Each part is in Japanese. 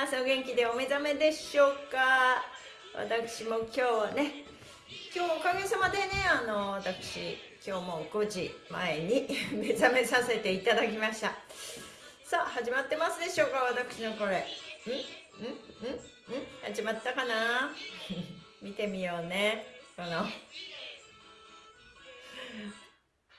ろしくお願いしますお元気でお目覚めでしょうか？私も今日はね今日おかげさまでねあの私今日も5時前に 目覚めさせていただきました。さあ始まってますでしょうか？私のこれ。ん？ん？ん？ん？始まったかな？見てみようね。この。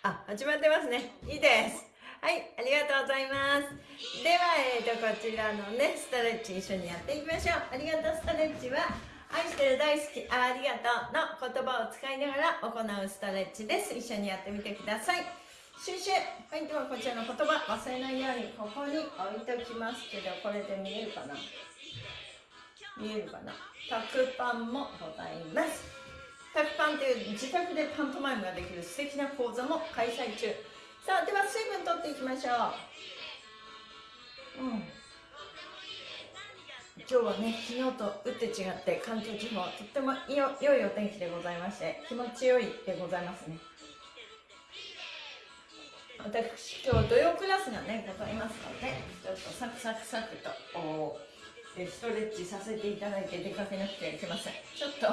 あ始まってますね。いいです。はいありがとうございます。では、えーと、こちらのねストレッチ一緒にやっていきましょう。ありがとうストレッチは愛してる大好きありがとうの言葉を使いながら行うストレッチです。一緒にやってみてください。シュシュはいではこちらの言葉忘れないようにここに置いときますけどこれで見えるかな？見えるかな？タクパンもございます。タクパンという自宅でパントマイムができる素敵な講座も開催中。さあでは水分取っていきましょう。うん。今日はね昨日と打って違って関東地方とっても良いお天気でございまして気持ちよいでございますね。私今日土曜クラスがねございますのでちょっとサクサクサクとストレッチさせていただいて出かけなくてはいけません。ちょっと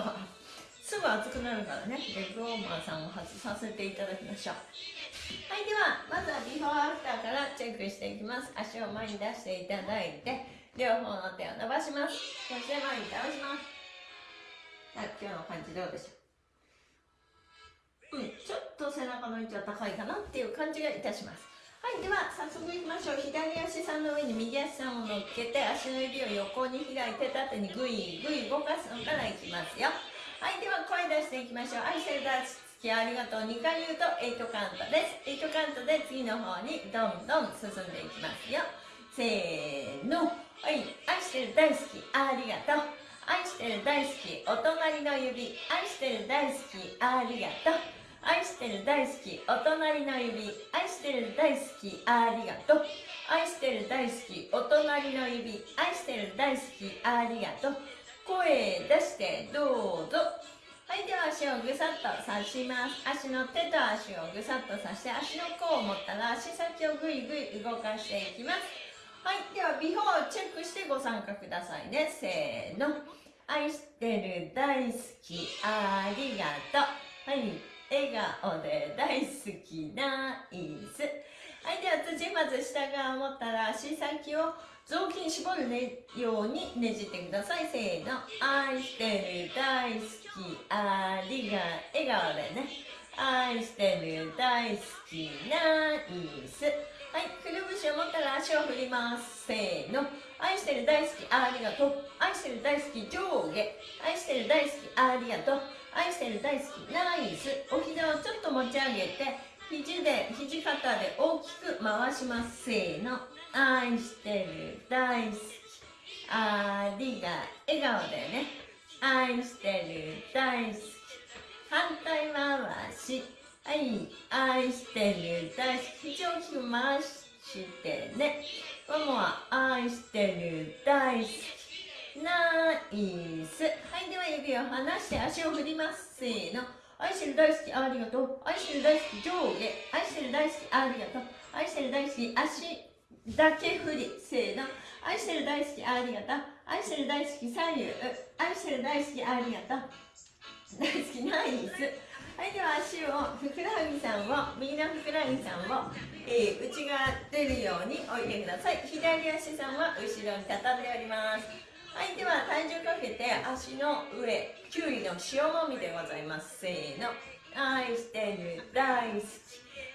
すぐ暑くなるからねレッグウォーマーさんを外させていただきましょう。はいではまずはビフォーアフターからチェックしていきます。足を前に出していただいて両方の手を伸ばします。そして前に倒します。はい今日の感じどうでしょう？うんちょっと背中の位置は高いかなっていう感じがいたします。はいでは早速いきましょう。左足さんの上に右足さんを乗っけて足の指を横に開いて縦にグイグイ動かすのからいきますよ。はいでは声出していきましょう。愛してるありがとう。2回言うと8カウントです。8カウントで次の方にどんどん進んでいきますよ。せーの。はい。愛してる大好きありがとう。愛してる大好きお隣の指。愛してる大好きありがとう。愛してる大好きお隣の指。愛してる大好きありがとう。愛してる大好きお隣の指。愛してる大好きありがとう。声出してどうぞ。はいでは足をぐさっと刺します。足の手と足をぐさっと刺して足の甲を持ったら足先をぐいぐい動かしていきます。はいではビフォーチェックしてご参加くださいね。せーの。愛してる大好きありがとう。はい笑顔で大好きナイスはいでは次まず下側を持ったら足先を雑巾絞る、ね、ようにねじってください。せーの。愛してる大好き。ありが笑顔でね愛してる大好きナイスはい、くるぶしを持ったら足を振ります。せーの。愛してる大好き、ありがとう。愛してる大好き、上下。愛してる大好き、ありがとう。愛してる大好き、ナイス。お膝をちょっと持ち上げて、肘で、肘肩で大きく回します。せーの。愛してる大好き、ありが、笑顔でね。愛してる大好き。反対回し。はい、愛してる大好き。肘を大きく回してね。ママは愛してる大好き。ナイス。はい、では指を離して足を振ります。せーの。愛してる大好き、ありがとう。愛してる大好き、上下。愛してる大好き、ありがとう。愛してる大好き、足だけ振り。せーの。愛してる大好き、ありがとう。愛してる大好き、左右。愛してる大好き、ありがとう。大好き、ナイス。はいでは足をふくらはぎさんを右のふくらはぎさんを、えー、内側出るように置いてください左足さんは後ろに畳んでおりますはいでは体重かけて足の上キュウリの塩もみでございますせーの愛してる大好き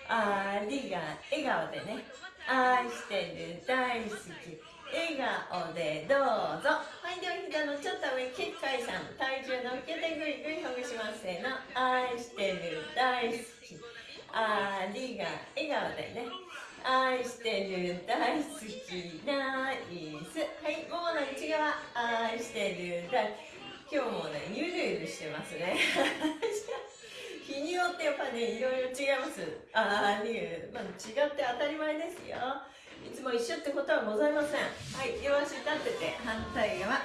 ありが笑顔でね愛してる大好き笑顔でどうぞ。はいでは膝のちょっと上結界さん体重乗っけてぐいぐいほぐしますせーの。愛してる大好き。ありが笑顔でね。愛してる大好きナイス。はいももの内側愛してる大今日もねゆるゆるしてますね。日によってやっぱねいろいろ違います。ああいう、まあ、違って当たり前ですよ。いつも一緒ってことはございません。はい両足立てて。反対側。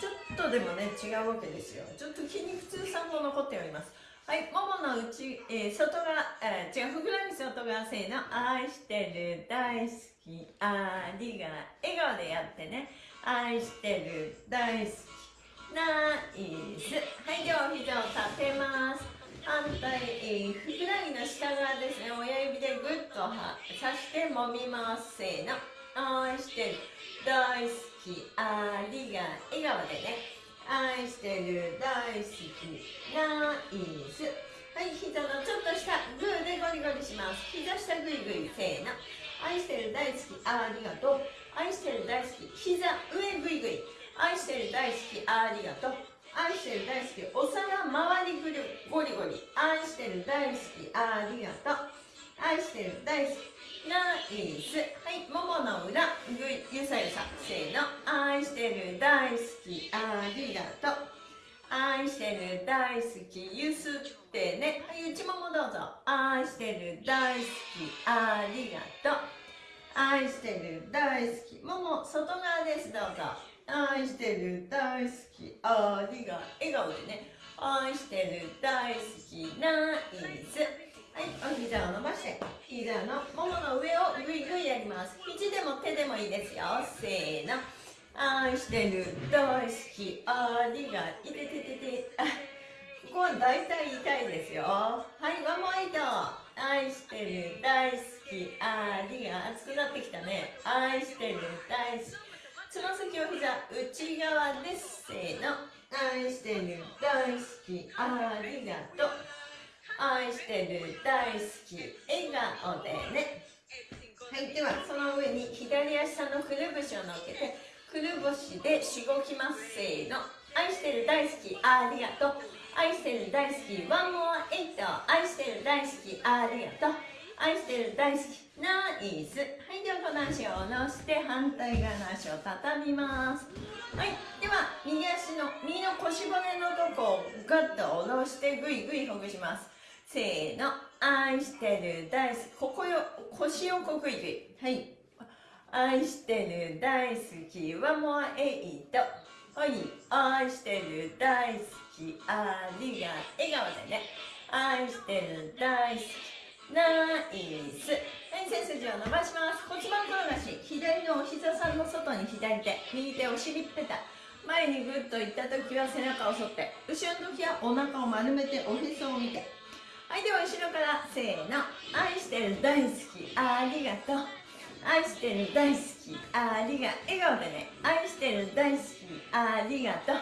ちょっとでもね違うわけですよ。ちょっと筋肉痛さんも残っております。はいももの内、えー、外側、えー、違うふくらはぎ外側せーの愛してる大好き。ありが笑顔でやってね。愛してる大好き。ナイス。はいではお膝を立てます反対、えー、ふくらはぎの下側ですね。親指でグッと刺して揉みますせーの。愛してる。大好き。ありが笑顔でね。愛してる。大好きナイスはい膝のちょっと下グーでゴリゴリします。膝下グイグイせーの。愛してる大好きありがとう。愛してる大好き膝上グイグイ。愛してる大好きありがとう。愛してる大好きお皿周りぐるゴリゴリ愛してる大好きありがとう愛してる大好きナイスはいももの裏ぐゆさゆさせーの愛してる大好きありがとう愛してる大好きゆすってね。はい内ももどうぞ。愛してる大好きありがとう愛してる大好きもも外側ですどうぞ。愛してる大好き。ありが笑顔でね。愛してる大好き。ナイス。はいお膝を伸ばして。膝のももの上をぐいぐいやります。肘でも手でもいいですよ。せーの。愛してる大好き。ありがいてててて。あ ここは大体痛いですよ。はいワンモアイト。愛してる大好き。ありが熱くなってきたね。愛してる大好き。つま先お膝内側です。せーの。愛してる大好き。ありがとう。愛してる大好き。笑顔でね。はいではその上に左足のくるぶしを乗っけてくるぶしでしごきます。せーの。愛してる大好き。ありがとう。愛してる大好き。ワンモアエイト。愛してる大好き。ありがとう。愛してる大好きナイス。はいではこの足を下ろして反対側の足を畳みます。はいでは右足の右の腰骨のとこをガッと下ろしてぐいぐいほぐします。せーの愛してる大好きここよ腰をこくいくはい。愛してる大好きはもうえいと。はい。愛してる大好きありが笑顔でね。愛してる大好き。ナイス。はい背筋を伸ばします。骨盤転がし左のお膝さんの外に左手。右手お尻ぺた。前にグッといった時は背中を反って。後ろの時はお腹を丸めておへそを見て。はいでは後ろからせーの。愛してる大好き。ありがとう。愛してる大好き。ありが笑顔でね。愛してる大好き。ありがとう。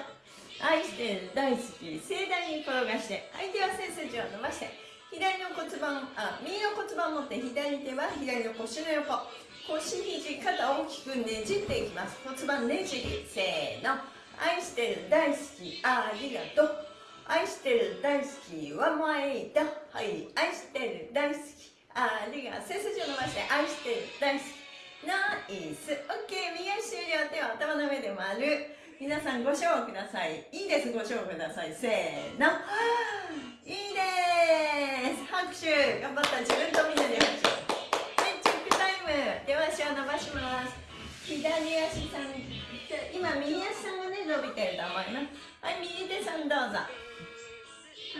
愛してる大好き。盛大に転がして。はいでは背筋を伸ばして。左の骨盤あ右の骨盤持って左手は左の腰の横。腰肘肩大きくねじっていきます。骨盤ねじりせーの。愛してる大好きありがとう。愛してる大好きは前だはい。愛してる大好きありがとう。背筋を伸ばして愛してる大好き。ナイス。オッケー右足終了。手は頭の上で丸。皆さんご賞ください。いいです。ご賞ください。せーの。いいです。拍手頑張った自分とみんなで拍手はいチェックタイム手足を伸ばします左足さん今右足さんがね伸びてると思いますはい右手さんどうぞは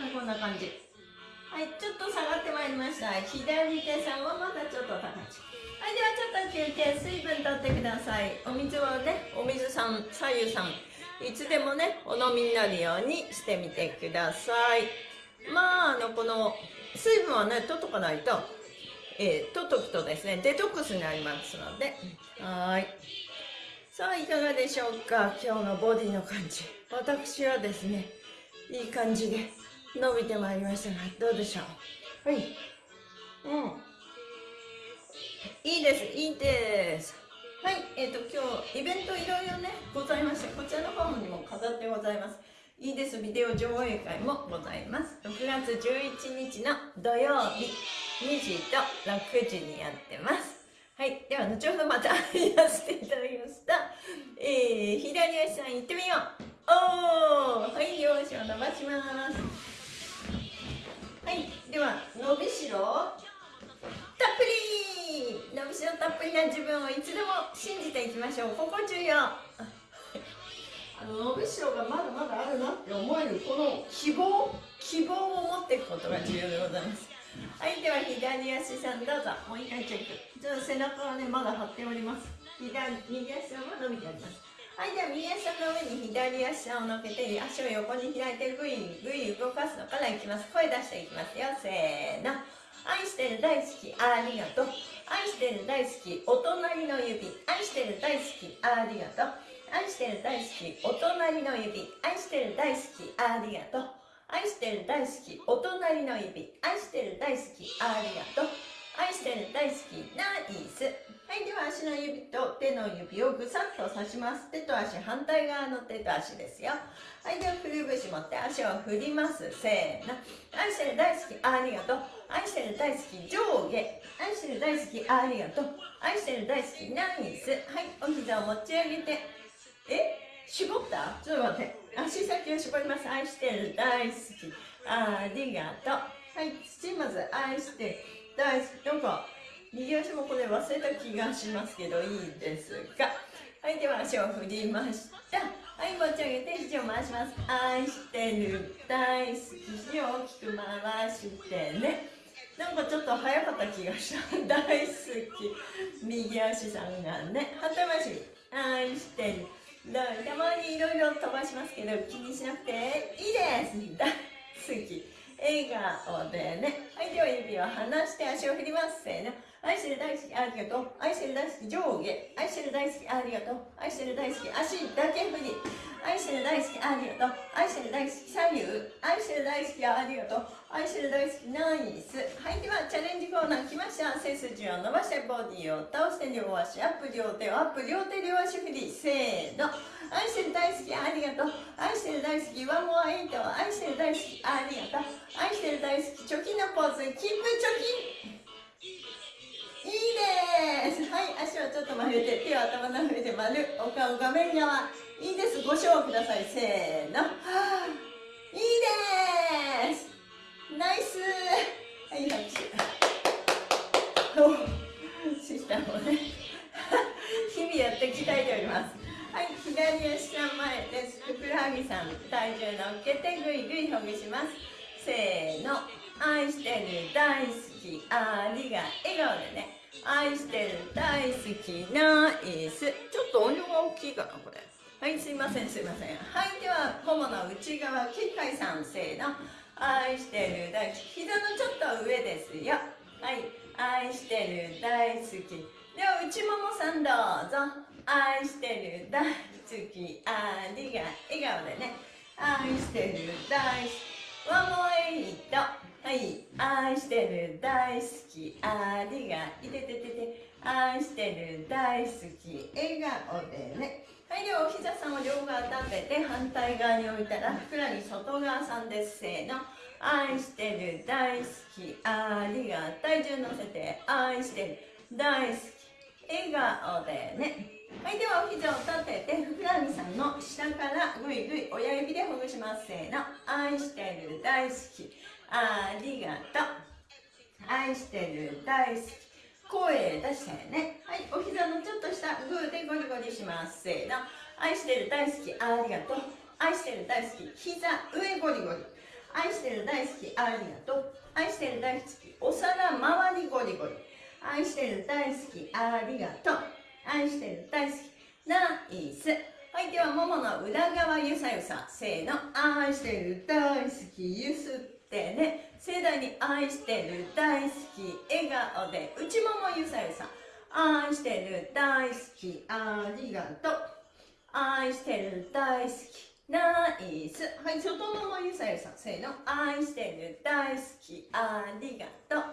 いこんな感じはいちょっと下がってまいりました左手さんはまだちょっと高いはいではちょっと休憩水分とってくださいお水はねお水さん左右さんいつでもねお飲みになるようにしてみてくださいまああのこの水分はね取っとかないとえー、取っとくとですねデトックスになりますので。はい。さあいかがでしょうか？今日のボディの感じ。私はですねいい感じで伸びてまいりましたがどうでしょう？はい。うん。いいです。いいです。はい。えっ、ー、と今日イベントいろいろねございましてこちらの方にも飾ってございますいいですビデオ上映会もございます6月11日の土曜日2時と6時にやってますはい。では、後ほどまたやらせていただきました。えー、左足さん行ってみよう。おーはい、両足を伸ばします。はいでは伸びしろたっぷり伸びしろたっぷりな自分をいつでも信じていきましょうここ重要伸びしろがまだまだあるな。って思えるこの希望希望を持っていくことが重要でございます。はいでは左足さんどうぞ。もう一回チェック。ちょっと背中はねまだ張っております。左右足は伸びてあります。はいでは右足の上に左足を乗っけて足を横に開いてぐいぐい動かすのからいきます。声出していきますよ。せーの。愛してる大好きありがとう。愛してる大好きお隣の指。愛してる大好きありがとう。愛してる大好きお隣の指。愛してる大好きありがとう。愛してる大好きお隣の指。愛してる大好きありがとう。愛してる大好きナイス。はいでは足の指と手の指をぐさっと刺します。手と足反対側の手と足ですよ。はいではくるぶし持って足を振ります。せーの。愛してる大好きありがとう。愛してる大好き上下。愛してる大好きありがとう。愛してる大好きナイス。はいお膝を持ち上げて。え絞った？ちょっと待って。足先を絞ります。愛してる大好き。ありがとうはい土まず愛して大好き。なんか右足もこれ忘れた気がしますけどいいですかはいでは足を振りました。はい持ち上げて肘を回します。愛してる大好き。肘を大きく回してね。なんかちょっと早かった気がした。大好き。右足さんがね。反対回し愛してる。たまにいろいろ飛ばしますけど気にしなくていいです。大 好き。笑顔でね。はいでは指を離して足を振ります。せーの。愛してる大好きありがとう。愛してる大好き上下。愛してる大好きありがとう。愛してる大好き足だけ振り。愛してる大好きありがとう。愛してる大好き左右愛してる大好きありがとう。愛してる大好きナイス。はいではチャレンジコーナー来ました。背筋を伸ばしてボディを倒して両足アップ両手をアップ。両手両足振りせーの。愛してる大好きありがとう。愛してる大好きワンモアエイト。愛してる大好きありがとう。愛してる大好き貯金のポーズ。キープ貯金いいですはい足をちょっと曲げて手を頭の上で丸。お顔画面側。いいです。ご賞ください。せーの、いいです。ナイス。はい拍手。シスターもね。日々やって鍛えております。はい左足さん前です。ふくらはぎさん体重乗っけてぐいぐいほぐします。せーの。愛してる大好き。ありが笑顔でね。愛してる大好きナイスちょっと音量が大きいかなこれ。せんすいません。はい。ではももの内側きっかいさんせーの。愛してる大好き。膝のちょっと上ですよ。はい。愛してる大好き。では内ももさんどうぞ。愛してる大好き。ありが笑顔でね。愛してる大好き。ワンモアイト。はい。愛してる大好き。ありが。いてててて。愛してる大好き。笑顔でね。はいではお膝さんを両側立てて反対側に置いたらふくらはぎ外側さんです。せーの。愛してる大好き。ありが体重乗せて愛してる大好き。笑顔でね。はいではお膝を立ててふくらはぎさんの下からぐいぐい親指でほぐします。せーの。愛してる大好き。ありがとう。愛してる大好き。声出してね。はいお膝のちょっと下グーでゴリゴリします。せーの。愛してる大好きありがとう。愛してる大好き膝上ゴリゴリ。愛してる大好きありがとう。愛してる大好きお皿周りゴリゴリ。愛してる大好きありがとう。愛してる大好きナイス。はいではももの裏側ゆさゆさ。せーの。愛してる大好きゆすってね。盛大に愛してる大好き笑顔で内ももゆさゆさ愛してる大好きありがとう愛してる大好きナイス。はい外ももゆさゆさせーの。愛してる大好きありがとう。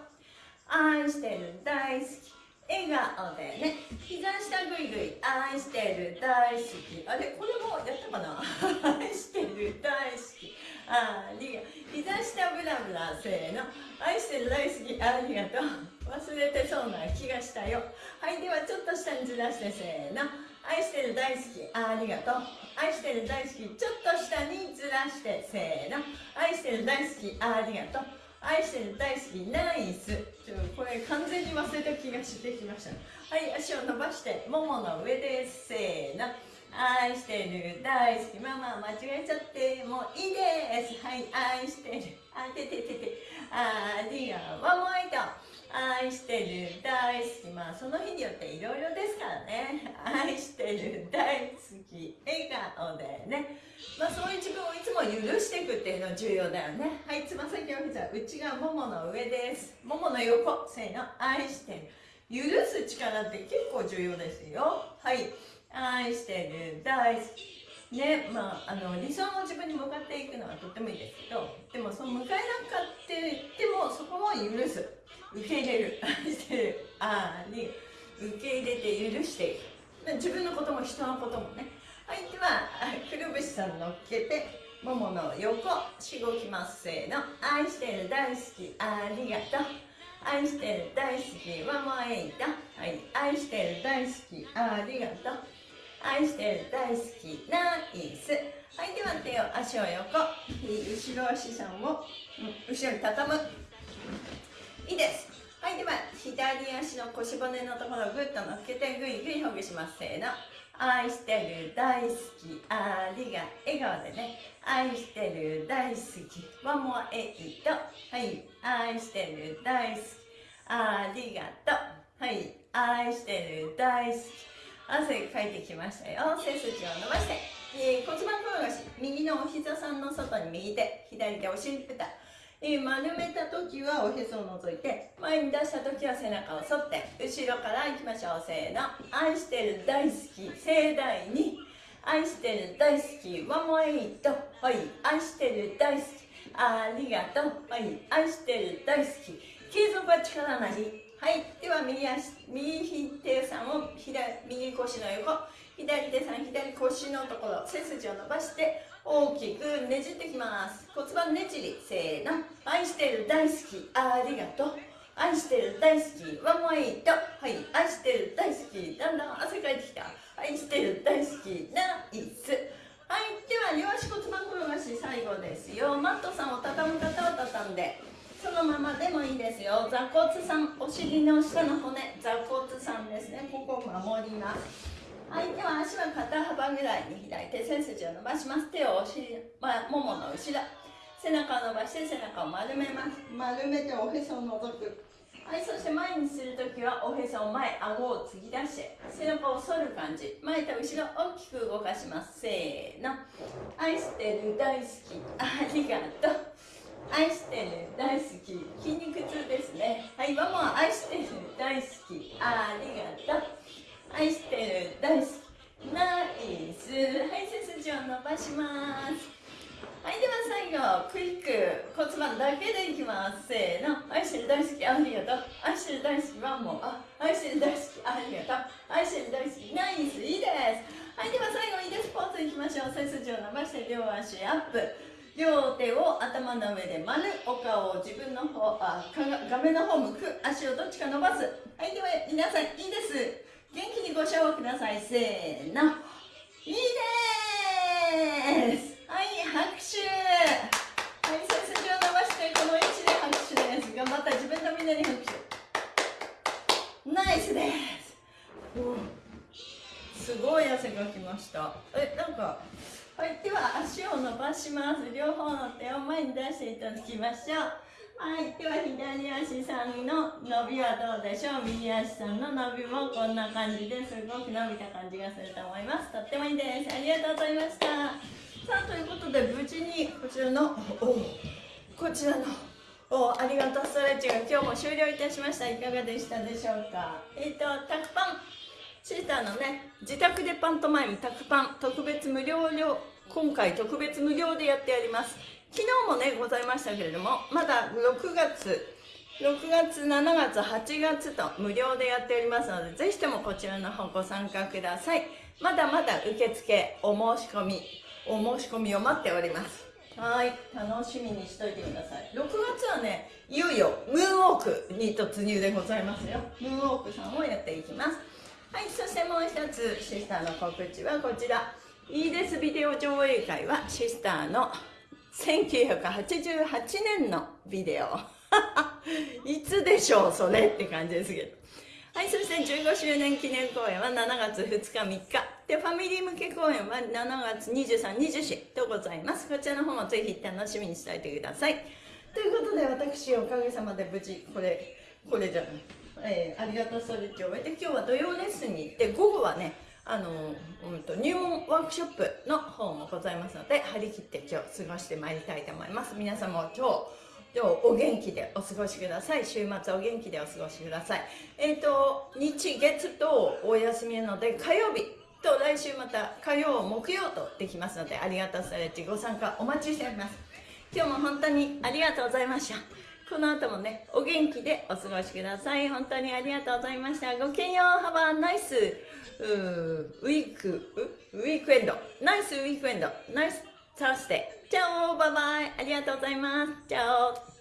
愛してる大好き笑顔でね。膝下ぐいぐい愛してる大好き。あれこれもやったかな？愛してる大好き。ありが膝下ブラブラせーの。愛してる大好きありがとう。忘れてそうな気がしたよ。はいではちょっと下にずらしてせーの。愛してる大好きありがとう。愛してる大好きちょっと下にずらしてせーの。愛してる大好きありがとう。愛してる大好きナイス。ちょこれ完全に忘れた気がしてきました。はい足を伸ばしてももの上です。せーの。愛してる。大好き。ママ間違えちゃってもういいです。はい愛してる。あてててて。ありがワンモイト愛してる。大好き。まあその日によっていろいろですからね。愛してる。大好き。笑顔でね。まあそういう自分をいつも許していくっていうの重要だよね。はいつま先を膝内側ももの上です。ももの横。せーの。愛してる。許す力って結構重要ですよ。はい。愛してる。大好き。ねまあ、あの理想の自分に向かっていくのはとってもいいですけどでもその向かえなかって言ってもそこも許す。受け入れる。愛してる。あに受け入れて許していく。自分のことも人のこともね。はいではくるぶしさん乗っけてももの横しごきますせーの愛してる大好きありがとう。愛してる大好きワンモアエイト。はい。愛してる大好きありがとう。愛してる大好きナイス。はいでは手を足を横。後ろ足さんを、後ろに畳む。いいです。はいでは左足の腰骨のところをぐっと乗っけてぐいぐいほぐします。せーの。愛してる大好き。ありが笑顔でね。愛してる大好き。ワンモアエイト。はい。愛してる大好き。ありがとう。はい。愛してる大好き。汗かいてきましたよ。背筋を伸ばして、えー、骨盤転がし右のお膝さんの外に右手。左手お尻ペタ、えー、丸めた時はおへそを除いて前に出した時は背中を反って後ろからいきましょう。せーの。愛してる大好き。盛大に。愛してる大好きワンモエイトはい。愛してる大好き。ありがとう。はい。愛してる大好き。継続は力なり。はい。右足右手さんを左右腰の横左手さん左腰のところ背筋を伸ばして大きくねじってきます骨盤ねじりせーの愛してる大好きありがとう愛してる大好きワンモイトはい愛してる大好きだんだん汗かいてきた愛してる大好きナイスはいでは両足骨盤転がし最後ですよマットさんを畳む方は畳んでそのままでもいいですよ。座骨さんお尻の下の骨。座骨さんですね。ここを守ります。はいでは足は肩幅ぐらいに開いて背筋を伸ばします。手をお尻、まあ、ももの後ろ。背中を伸ばして背中を丸めます。丸めておへそを覗く。はいそして前にするときはおへそを前顎を突き出して背中を反る感じ。前と後ろ大きく動かします。せーの。愛してる大好き。ありがとう。愛してる大好き。筋肉痛ですね。はいママ愛してる大好き。ありがとう。愛してる大好き。ナイス。はい背筋を伸ばします。はいでは最後クイック骨盤だけでいきます。せーの。愛してる大好きありがとう。愛してる大好きワンモあ愛してる大好きありがとう。愛してる大好きナイス。いいです。はいでは最後いいです。ポーズいきましょう。背筋を伸ばして両足アップ。両手を頭の上で丸お顔を自分の方あ画面の方向く足をどっちか伸ばす。はいでは皆さんいいです。元気にご唱和ください。せーの。いいです。はい拍手。はい背筋を伸ばしてこの位置で拍手です。頑張った。自分のみんなに拍手。ナイスです。すごい汗かきました。えなんかはいでは足を伸ばします。両方の手を前に出していただきましょう。はいでは左足さんの伸びはどうでしょう。右足さんの伸びもこんな感じです。ごく伸びた感じがすると思います。とってもいいです。ありがとうございました。さあということで無事にこちらのこちらのおありがとうストレッチが今日も終了いたしました。いかがでしたでしょうか？えっ、ー、とタクパンシーターのね自宅でパントマイムタクパン特別無料料今回特別無料でやってやります。昨日もねございましたけれどもまだ6月6月7月8月と無料でやっておりますのでぜひともこちらの方ご参加ください。まだまだ受付お申し込みお申し込みを待っております。はい楽しみにしといてください。6月はねいよいよムーンウォークに突入でございますよ。ムーンウォークさんをやっていきますはいそしてもう一つシスターの告知はこちら。いいですビデオ上映会はシスターの1988年のビデオ。いつでしょうそれって感じですけど。はいそして15周年記念公演は7月2日3日。でファミリー向け公演は7月2324とございます。こちらの方もぜひ楽しみにしておいてください。ということで私おかげさまで無事これこれじゃない、えー、ありがとうストレッチを終えて今日は土曜レッスンに行って午後はねあの、うんと、入門ワークショップの方もございますので張り切って今日過ごしてまいりたいと思います。皆さんも今日今日お元気でお過ごしください。週末お元気でお過ごしください。えっ、ー、と日月とお休みなので火曜日と来週また火曜木曜とできますのでありがとうストレッチご参加お待ちしております。今日も本当にありがとうございました。この後もねお元気でお過ごしください。本当にありがとうございました。ごきげんよう。Have a nice ウィークウィークエンドナイスウィークエンドナイスサースデーチャオバイバイありがとうございます。チャオ